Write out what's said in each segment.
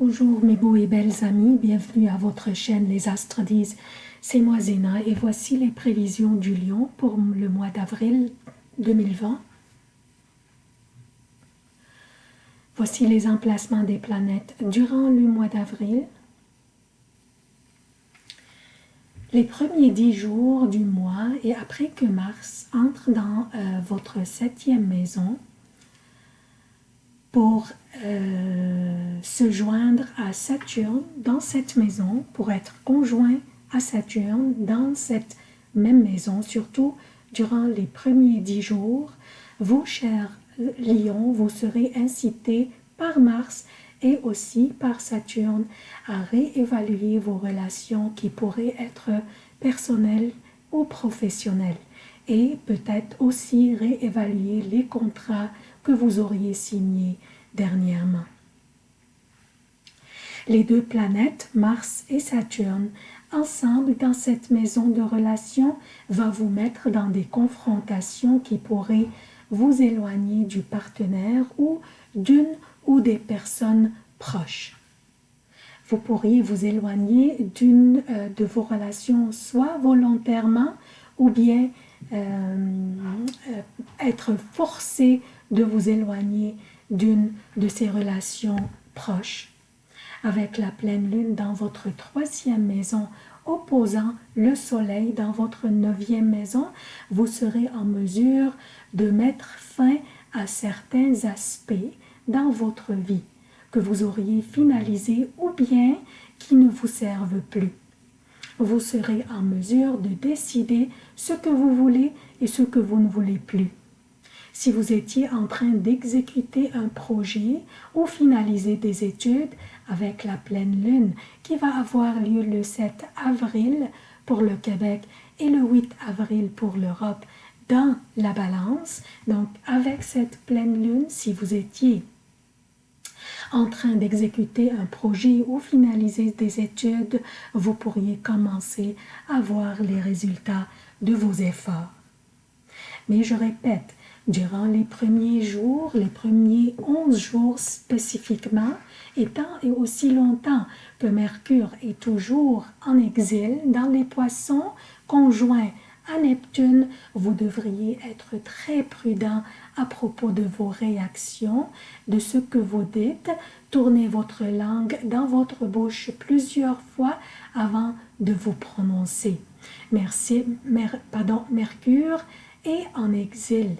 Bonjour mes beaux et belles amis, bienvenue à votre chaîne Les Astres disent. C'est moi Zéna et voici les prévisions du lion pour le mois d'avril 2020. Voici les emplacements des planètes durant le mois d'avril. Les premiers dix jours du mois et après que Mars entre dans euh, votre septième maison pour euh, se joindre à Saturne dans cette maison, pour être conjoint à Saturne dans cette même maison, surtout durant les premiers dix jours, vous, chers lions, vous serez incités par Mars et aussi par Saturne à réévaluer vos relations qui pourraient être personnelles ou professionnelles. Et peut-être aussi réévaluer les contrats que vous auriez signés dernièrement. Les deux planètes, Mars et Saturne, ensemble dans cette maison de relations, va vous mettre dans des confrontations qui pourraient vous éloigner du partenaire ou d'une ou des personnes proches. Vous pourriez vous éloigner d'une euh, de vos relations soit volontairement ou bien euh, euh, être forcé de vous éloigner d'une de ces relations proches. Avec la pleine lune dans votre troisième maison opposant le soleil dans votre neuvième maison, vous serez en mesure de mettre fin à certains aspects dans votre vie que vous auriez finalisé ou bien qui ne vous servent plus. Vous serez en mesure de décider ce que vous voulez et ce que vous ne voulez plus. Si vous étiez en train d'exécuter un projet ou finaliser des études avec la pleine lune qui va avoir lieu le 7 avril pour le Québec et le 8 avril pour l'Europe dans la balance, donc avec cette pleine lune, si vous étiez en train d'exécuter un projet ou finaliser des études, vous pourriez commencer à voir les résultats de vos efforts. Mais je répète, durant les premiers jours, les premiers 11 jours spécifiquement, et et aussi longtemps que Mercure est toujours en exil dans les poissons, conjoints à Neptune, vous devriez être très prudent à propos de vos réactions, de ce que vous dites. Tournez votre langue dans votre bouche plusieurs fois avant de vous prononcer. Mercure est en exil.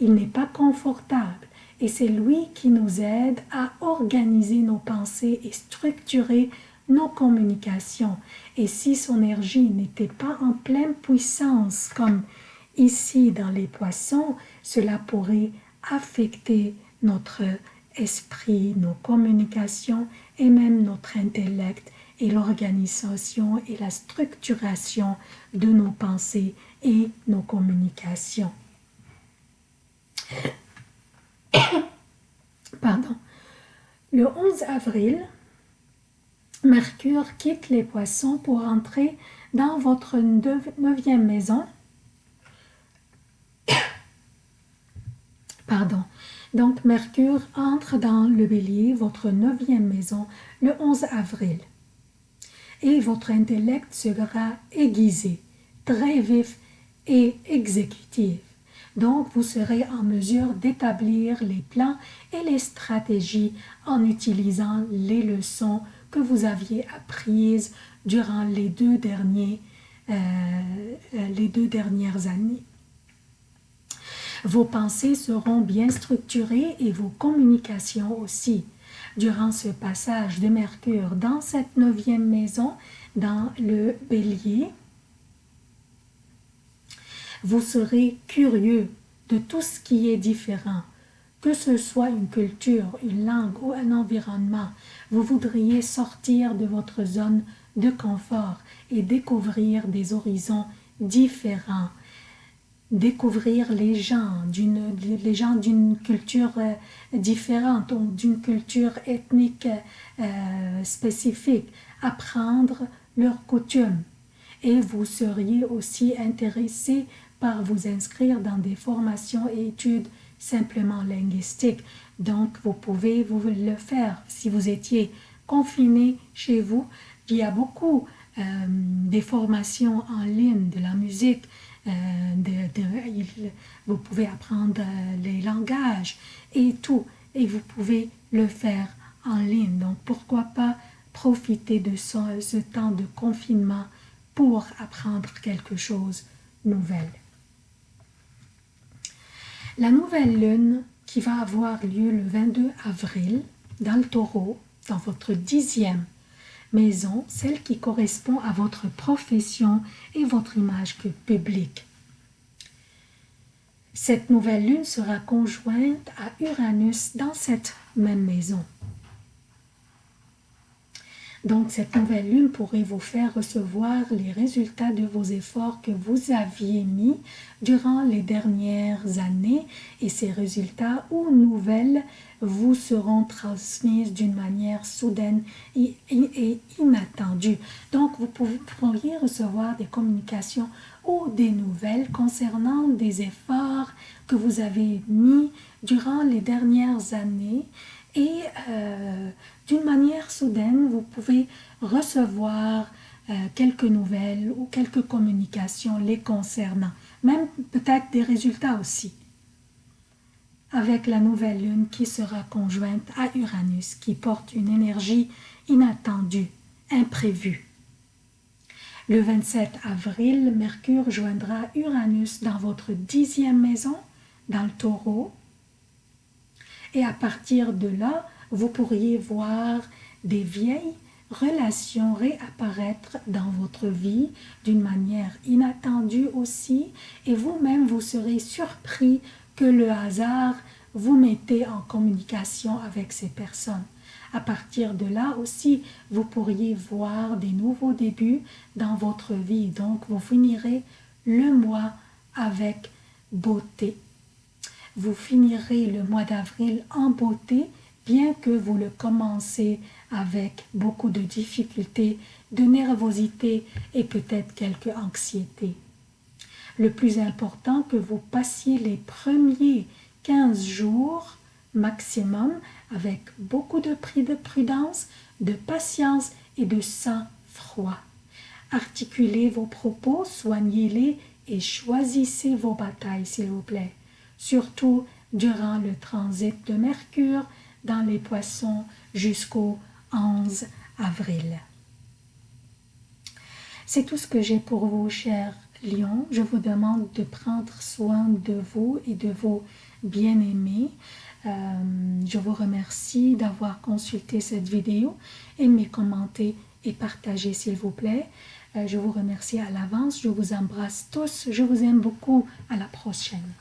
Il n'est pas confortable et c'est lui qui nous aide à organiser nos pensées et structurer nos communications. Et si son énergie n'était pas en pleine puissance comme ici dans les poissons, cela pourrait affecter notre esprit, nos communications et même notre intellect et l'organisation et la structuration de nos pensées et nos communications. Pardon. Le 11 avril, Mercure quitte les poissons pour entrer dans votre neuvième maison. Pardon. Donc, Mercure entre dans le bélier, votre neuvième maison, le 11 avril. Et votre intellect sera aiguisé, très vif et exécutif. Donc, vous serez en mesure d'établir les plans et les stratégies en utilisant les leçons que vous aviez apprises durant les deux, derniers, euh, euh, les deux dernières années. Vos pensées seront bien structurées et vos communications aussi. Durant ce passage de Mercure dans cette neuvième maison, dans le bélier, vous serez curieux de tout ce qui est différent, que ce soit une culture, une langue ou un environnement. Vous voudriez sortir de votre zone de confort et découvrir des horizons différents, découvrir les gens d'une culture euh, différente ou d'une culture ethnique euh, spécifique, apprendre leurs coutumes. Et vous seriez aussi intéressé par vous inscrire dans des formations et études simplement linguistiques. Donc, vous pouvez vous le faire si vous étiez confiné chez vous. Il y a beaucoup euh, des formations en ligne, de la musique, euh, vous pouvez apprendre les langages et tout, et vous pouvez le faire en ligne. Donc pourquoi pas profiter de ce, temps de confinement pour apprendre quelque chose de nouvel. La nouvelle lune qui va avoir lieu le 22 avril dans le taureau, dans votre dixième maison, celle qui correspond à votre profession et votre image publique. Cette nouvelle lune sera conjointe à Uranus dans cette même maison. Donc, cette nouvelle lune pourrait vous faire recevoir les résultats de vos efforts que vous aviez mis durant les dernières années et ces résultats ou nouvelles vous seront transmises d'une manière soudaine et, inattendue. Donc, vous pourriez recevoir des communications ou des nouvelles concernant des efforts que vous avez mis durant les dernières années et euh, d'une manière soudaine, vous pouvez recevoir euh, quelques nouvelles ou quelques communications les concernant, même peut-être des résultats aussi, avec la nouvelle lune qui sera conjointe à Uranus, qui porte une énergie inattendue, imprévue. Le 27 avril, Mercure joindra Uranus dans votre dixième maison, dans le taureau, et à partir de là, vous pourriez voir des vieilles relations réapparaître dans votre vie d'une manière inattendue aussi et vous-même vous serez surpris que le hasard vous mettez en communication avec ces personnes. À partir de là aussi, vous pourriez voir des nouveaux débuts dans votre vie. Donc, vous finirez le mois avec beauté. Vous finirez le mois d'avril en beauté bien que vous le commencez avec beaucoup de difficultés, de nervosité et peut-être quelques anxiété. Le plus important que vous passiez les premiers 15 jours maximum avec beaucoup de prix de prudence, de patience et de sang-froid. Articulez vos propos, soignez-les et choisissez vos batailles, s'il vous plaît. Surtout durant le transit de Mercure dans les poissons jusqu'au 11 avril. C'est tout ce que j'ai pour vous, chers lions. Je vous demande de prendre soin de vous et de vos bien-aimés. Euh, je vous remercie d'avoir consulté cette vidéo. Aimez, commentez et partagez s'il vous plaît. Euh, je vous remercie à l'avance. Je vous embrasse tous. Je vous aime beaucoup. À la prochaine.